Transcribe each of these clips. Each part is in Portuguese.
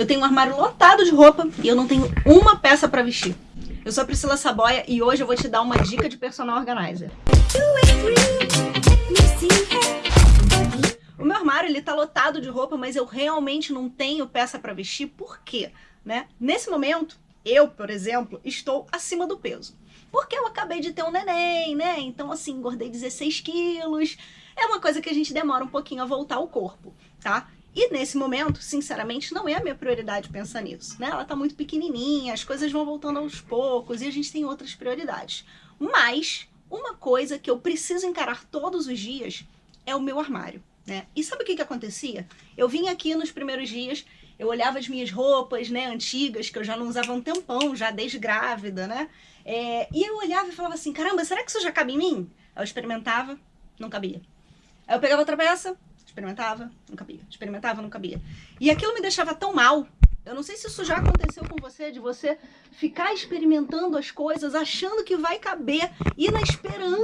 Eu tenho um armário lotado de roupa e eu não tenho uma peça pra vestir. Eu sou a Priscila Saboia e hoje eu vou te dar uma dica de personal organizer. O meu armário ele tá lotado de roupa, mas eu realmente não tenho peça pra vestir. Por quê? Né? Nesse momento, eu, por exemplo, estou acima do peso. Porque eu acabei de ter um neném, né? Então, assim, engordei 16 quilos. É uma coisa que a gente demora um pouquinho a voltar ao corpo, tá? E nesse momento, sinceramente, não é a minha prioridade pensar nisso, né? Ela tá muito pequenininha, as coisas vão voltando aos poucos e a gente tem outras prioridades. Mas uma coisa que eu preciso encarar todos os dias é o meu armário, né? E sabe o que que acontecia? Eu vim aqui nos primeiros dias, eu olhava as minhas roupas, né, antigas, que eu já não usava um tempão, já desde grávida, né? É, e eu olhava e falava assim, caramba, será que isso já cabe em mim? Eu experimentava, não cabia. Aí eu pegava outra peça, Experimentava, não cabia. Experimentava, não cabia. E aquilo me deixava tão mal. Eu não sei se isso já aconteceu com você, de você ficar experimentando as coisas, achando que vai caber, e na esperança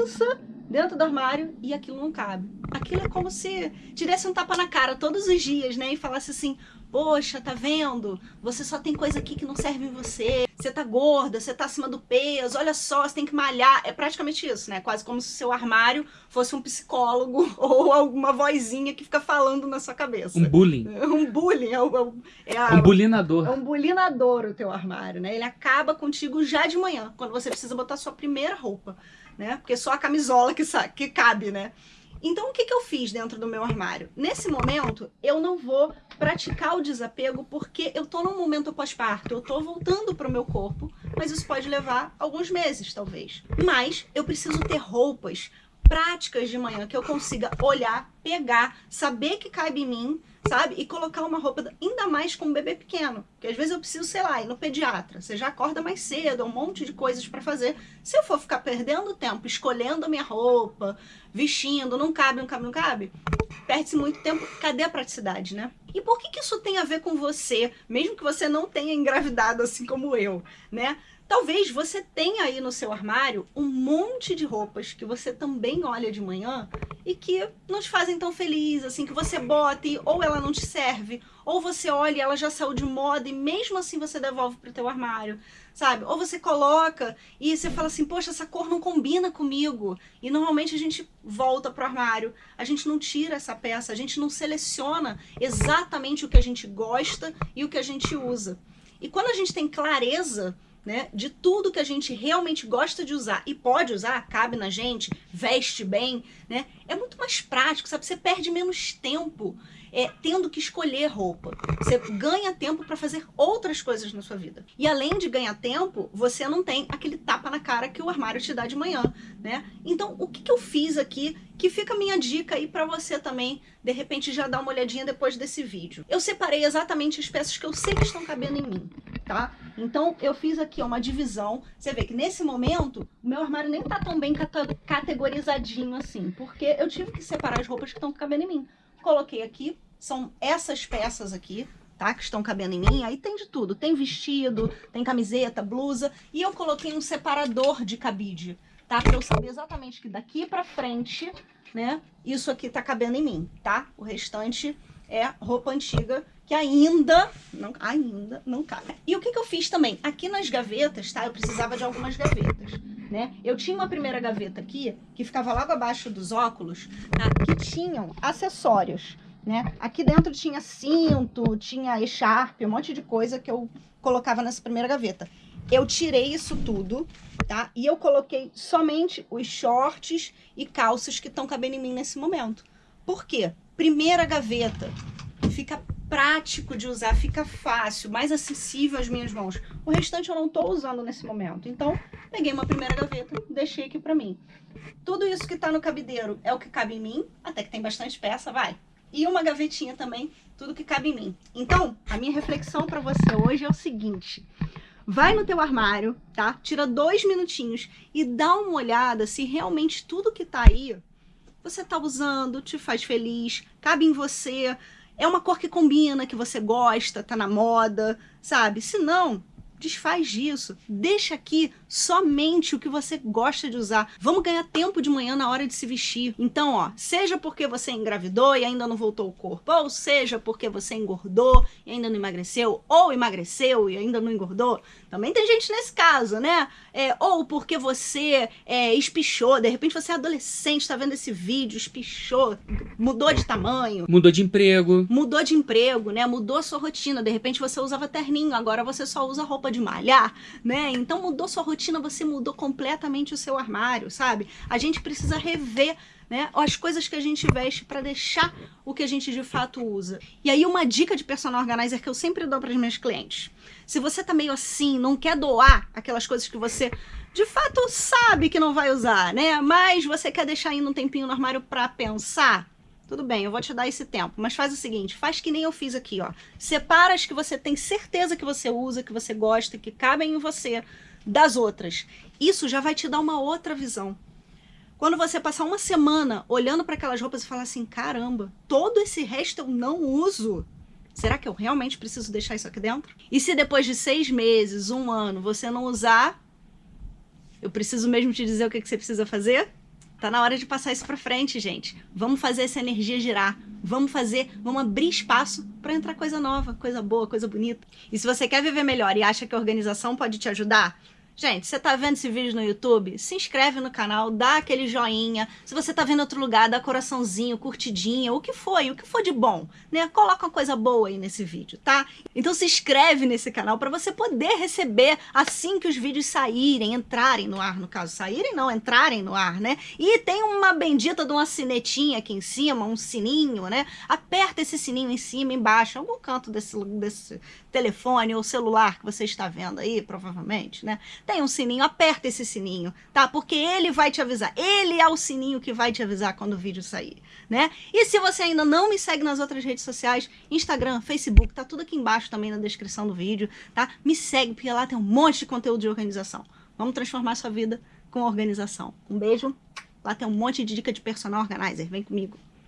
dentro do armário, e aquilo não cabe. Aquilo é como se tivesse um tapa na cara todos os dias, né? E falasse assim, poxa, tá vendo? Você só tem coisa aqui que não serve em você. Você tá gorda, você tá acima do peso, olha só, você tem que malhar. É praticamente isso, né? Quase como se o seu armário fosse um psicólogo ou alguma vozinha que fica falando na sua cabeça. Um bullying. Um bullying. É, o, é a, um bulinador. É um bulinador o teu armário, né? Ele acaba contigo já de manhã, quando você precisa botar sua primeira roupa, né? Porque só a camisola que, que cabe, né? Então, o que, que eu fiz dentro do meu armário? Nesse momento, eu não vou praticar o desapego porque eu tô num momento pós-parto, eu tô voltando pro meu corpo, mas isso pode levar alguns meses, talvez. Mas eu preciso ter roupas práticas de manhã que eu consiga olhar, pegar, saber que cabe em mim, sabe? E colocar uma roupa, ainda mais com um bebê pequeno. Porque às vezes eu preciso, sei lá, ir no pediatra. Você já acorda mais cedo, é um monte de coisas para fazer. Se eu for ficar perdendo tempo escolhendo a minha roupa, vestindo, não cabe, não cabe, não cabe, perde-se muito tempo. Cadê a praticidade, né? E por que, que isso tem a ver com você, mesmo que você não tenha engravidado assim como eu, né? Talvez você tenha aí no seu armário um monte de roupas que você também olha de manhã e que não te fazem tão feliz, assim, que você bota e ou ela não te serve, ou você olha e ela já saiu de moda e mesmo assim você devolve pro teu armário, sabe? Ou você coloca e você fala assim, poxa, essa cor não combina comigo. E normalmente a gente volta pro armário, a gente não tira essa peça, a gente não seleciona exatamente o que a gente gosta e o que a gente usa. E quando a gente tem clareza né, de tudo que a gente realmente gosta de usar e pode usar, cabe na gente, veste bem, né, é muito mais prático, sabe? Você perde menos tempo é, tendo que escolher roupa. Você ganha tempo para fazer outras coisas na sua vida. E além de ganhar tempo, você não tem aquele tapa na cara que o armário te dá de manhã, né? Então, o que, que eu fiz aqui que fica a minha dica aí para você também, de repente, já dar uma olhadinha depois desse vídeo. Eu separei exatamente as peças que eu sei que estão cabendo em mim tá? Então, eu fiz aqui uma divisão. Você vê que nesse momento, o meu armário nem tá tão bem categorizadinho assim, porque eu tive que separar as roupas que estão cabendo em mim. Coloquei aqui, são essas peças aqui, tá? Que estão cabendo em mim. Aí tem de tudo. Tem vestido, tem camiseta, blusa. E eu coloquei um separador de cabide, tá? Pra eu saber exatamente que daqui pra frente, né? Isso aqui tá cabendo em mim, tá? O restante é roupa antiga que ainda não, ainda não cabe. E o que, que eu fiz também? Aqui nas gavetas, tá? Eu precisava de algumas gavetas, né? Eu tinha uma primeira gaveta aqui, que ficava logo abaixo dos óculos, tá? que tinham acessórios, né? Aqui dentro tinha cinto, tinha echarpe, um monte de coisa que eu colocava nessa primeira gaveta. Eu tirei isso tudo, tá? E eu coloquei somente os shorts e calças que estão cabendo em mim nesse momento. Por quê? Primeira gaveta fica prático de usar, fica fácil, mais acessível às minhas mãos. O restante eu não estou usando nesse momento. Então, peguei uma primeira gaveta, deixei aqui para mim. Tudo isso que está no cabideiro é o que cabe em mim, até que tem bastante peça, vai. E uma gavetinha também, tudo que cabe em mim. Então, a minha reflexão para você hoje é o seguinte. Vai no teu armário, tá? Tira dois minutinhos e dá uma olhada se realmente tudo que tá aí você tá usando, te faz feliz, cabe em você, é uma cor que combina, que você gosta, tá na moda, sabe? Se não, desfaz disso. Deixa aqui somente o que você gosta de usar. Vamos ganhar tempo de manhã na hora de se vestir. Então, ó, seja porque você engravidou e ainda não voltou o corpo, ou seja porque você engordou e ainda não emagreceu, ou emagreceu e ainda não engordou, também tem gente nesse caso, né? É, ou porque você é, espichou, de repente você é adolescente, está vendo esse vídeo, espichou, mudou de tamanho. Mudou de emprego. Mudou de emprego, né? Mudou a sua rotina. De repente você usava terninho, agora você só usa roupa de malhar, né? Então mudou sua rotina, você mudou completamente o seu armário, sabe? A gente precisa rever né? As coisas que a gente veste para deixar o que a gente de fato usa. E aí uma dica de personal organizer que eu sempre dou para os meus clientes. Se você tá meio assim, não quer doar aquelas coisas que você de fato sabe que não vai usar, né? Mas você quer deixar ainda um tempinho no armário para pensar, tudo bem, eu vou te dar esse tempo, mas faz o seguinte, faz que nem eu fiz aqui, ó. Separa as que você tem certeza que você usa, que você gosta, que cabem em você, das outras. Isso já vai te dar uma outra visão. Quando você passar uma semana olhando para aquelas roupas e falar assim, caramba, todo esse resto eu não uso. Será que eu realmente preciso deixar isso aqui dentro? E se depois de seis meses, um ano, você não usar, eu preciso mesmo te dizer o que, que você precisa fazer? Tá na hora de passar isso para frente, gente. Vamos fazer essa energia girar. Vamos fazer, vamos abrir espaço para entrar coisa nova, coisa boa, coisa bonita. E se você quer viver melhor e acha que a organização pode te ajudar, Gente, você tá vendo esse vídeo no YouTube? Se inscreve no canal, dá aquele joinha. Se você tá vendo outro lugar, dá coraçãozinho, curtidinha, o que foi, o que for de bom, né? Coloca uma coisa boa aí nesse vídeo, tá? Então se inscreve nesse canal para você poder receber assim que os vídeos saírem, entrarem no ar, no caso, saírem não, entrarem no ar, né? E tem uma bendita de uma sinetinha aqui em cima, um sininho, né? Aperta esse sininho em cima, embaixo, algum canto desse, desse telefone ou celular que você está vendo aí, provavelmente, né? Tem um sininho, aperta esse sininho, tá? Porque ele vai te avisar. Ele é o sininho que vai te avisar quando o vídeo sair, né? E se você ainda não me segue nas outras redes sociais, Instagram, Facebook, tá tudo aqui embaixo também na descrição do vídeo, tá? Me segue, porque lá tem um monte de conteúdo de organização. Vamos transformar sua vida com organização. Um beijo. Lá tem um monte de dica de personal organizer. Vem comigo.